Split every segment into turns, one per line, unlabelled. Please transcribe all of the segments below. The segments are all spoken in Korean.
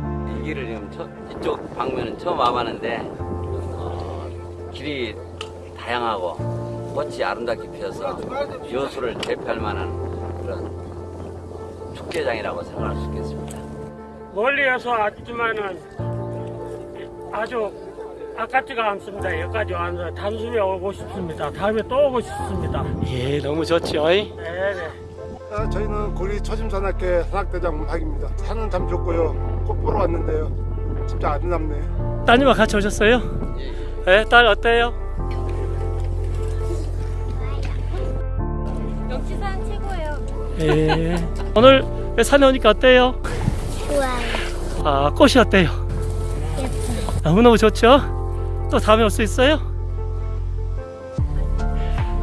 이 길을 지금 처, 이쪽 방면은 처음 와봤는데 어, 길이 다양하고 꽃이 아름답게 피어서 여수를 대표할 만한 그런 축제장이라고 생각할 수 있겠습니다.
멀리에서 왔지만은 아주 아깝지가 않습니다. 여기까지 와서 단숨에 오고 싶습니다. 다음에 또 오고 싶습니다.
예, 너무 좋죠. 이?
네네.
아, 저희는 고리 초심산악회 산악대장 문학입니다. 산은 참 좋고요. 꽃 보러 왔는데요. 진짜 아름답네요.
따님과 같이 오셨어요? 예, 딸 어때요?
역지산 최고예요.
예. 오늘 산에 오니까 어때요?
좋아요.
아, 꽃이 어때요?
예뻐요.
너무너무 좋죠? 또 다음에 올 수 있어요?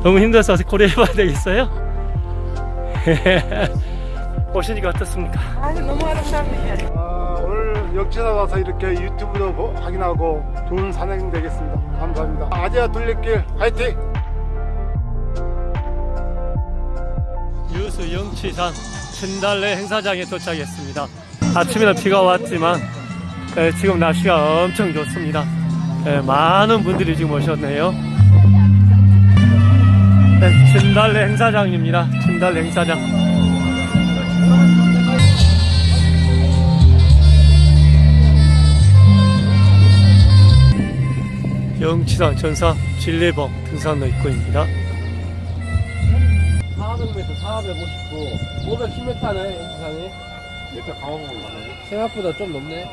너무 힘들어서 고려 해봐야 되겠어요? 오시니까 어떻습니까?
아, 오늘 역지사 와서 이렇게 유튜브도 보- 확인하고 좋은 산행 되겠습니다. 감사합니다. 아지아 둘레길 화이팅!
유수 영치산 진달래 행사장에 도착했습니다. 아침에는 비가 왔지만 예, 지금 날씨가 엄청 좋습니다. 예, 많은 분들이 지금 오셨네요. 예, 진달래 행사장입니다. 진달래 행사장. 영치산 전사 진례봉 등산로 입구입니다. 400m, 459, 510m네, 영치산이.
일단 강화봉?
생각보다 좀 높네.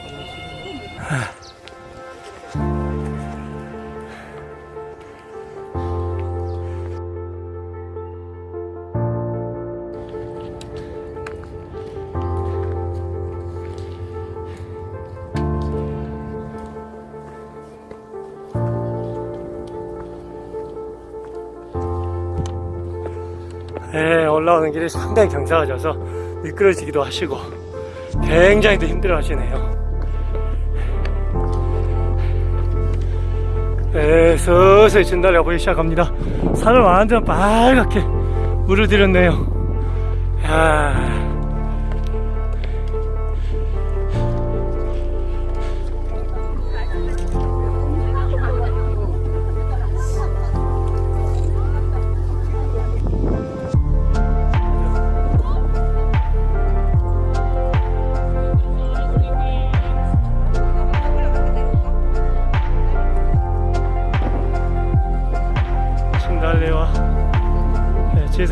네, 올라오는 길이 상당히 경사가 져서 미끄러지기도 하시고 굉장히 또 힘들어 하시네요. 네, 서서히 진달래가 보이기 시작합니다. 산을 완전 빨갛게 물을 들였네요. 야.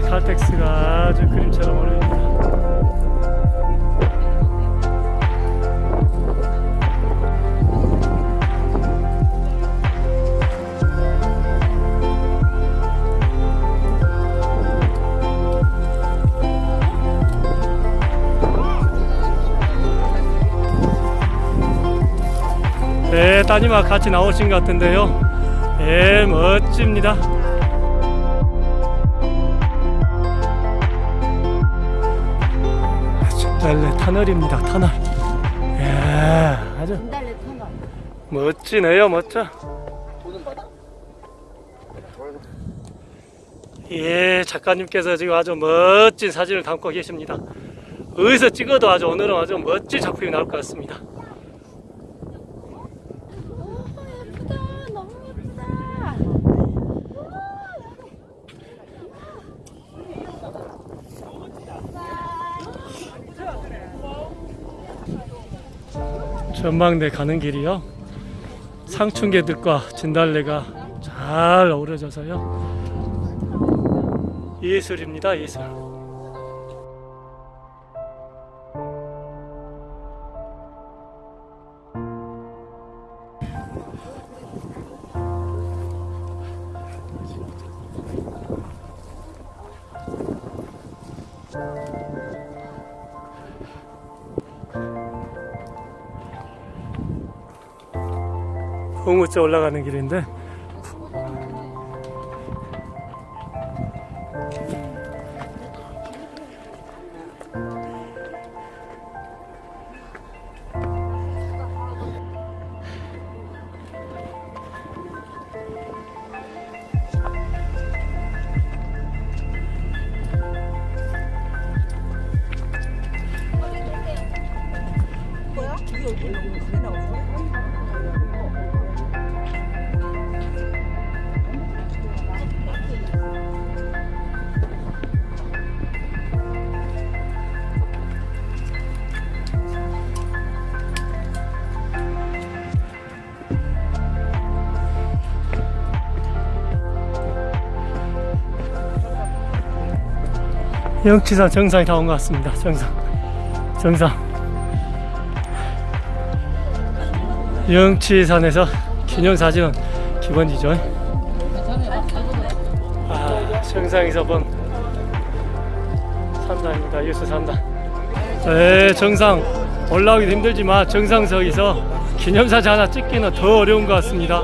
칼텍스가 아주 그림처럼 어울립니다. 네, 따님과 같이 나오신 것 같은데요. 예, 멋집니다. 진달래 터널입니다, 터널. 예, 아주
진달래 터널.
멋지네요, 멋져. 예, 작가님께서 지금 아주 멋진 사진을 담고 계십니다. 어디서 찍어도 아주 오늘은 아주 멋진 작품이 나올 것 같습니다.
오 예쁘다. 너무 예쁘다.
전망대 가는 길이요. 상춘개들과 진달래가 잘 어우러져서요. 예술입니다, 예술. 홍우째 올라가는 길인데 영치산 정상에 다 온 것 같습니다. 정상. 정상. 영치산에서 기념사진은 기본이죠. 아, 정상에서 본 3단입니다. 뉴스 3단. 네, 정상 올라오기도 힘들지만 정상석에서 기념사진 하나 찍기는 더 어려운 것 같습니다.